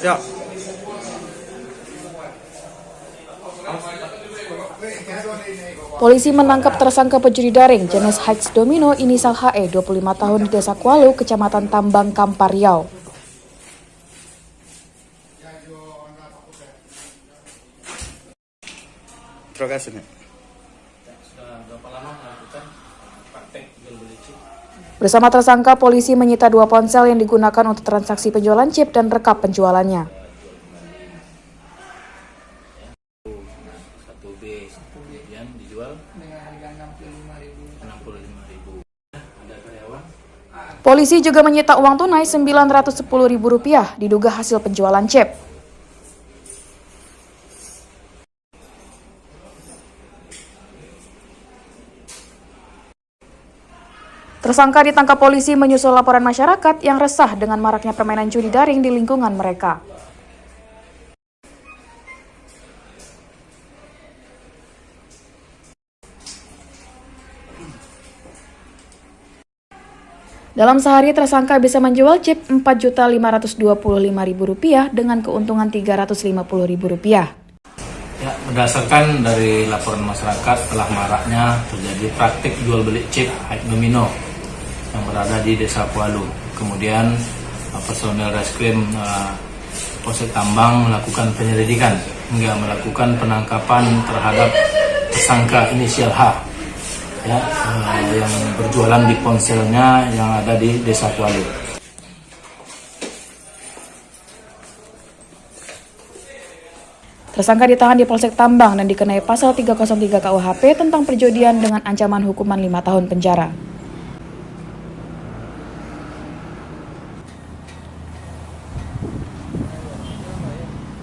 Ya. Polisi menangkap tersangka pencuri daring jenis Heights Domino inisial HE 25 tahun di Desa Kualu, Kecamatan Tambang, Kampar, Riau. Terima kasih. Sudah berapa lama melakukan praktek jual beli chip? Bersama tersangka, polisi menyita dua ponsel yang digunakan untuk transaksi penjualan chip dan rekap penjualannya. Satu B, kemudian dijual dengan harga 65.000. Ada karyawan? Polisi juga menyita uang tunai Rp910.000 diduga hasil penjualan chip. Tersangka ditangkap polisi menyusul laporan masyarakat yang resah dengan maraknya permainan judi daring di lingkungan mereka. Dalam sehari tersangka bisa menjual chip Rp4.525.000 dengan keuntungan Rp350.000. Ya, berdasarkan dari laporan masyarakat telah maraknya terjadi praktik jual beli chip Domino yang berada di Desa Kualu. Kemudian uh, personel reskrim uh, Polsek Tambang melakukan penyelidikan hingga melakukan penangkapan terhadap tersangka inisial H ya, uh, yang berjualan di ponselnya yang ada di Desa Kualu. Tersangka ditahan di Polsek Tambang dan dikenai pasal 303 KUHP tentang perjudian dengan ancaman hukuman 5 tahun penjara.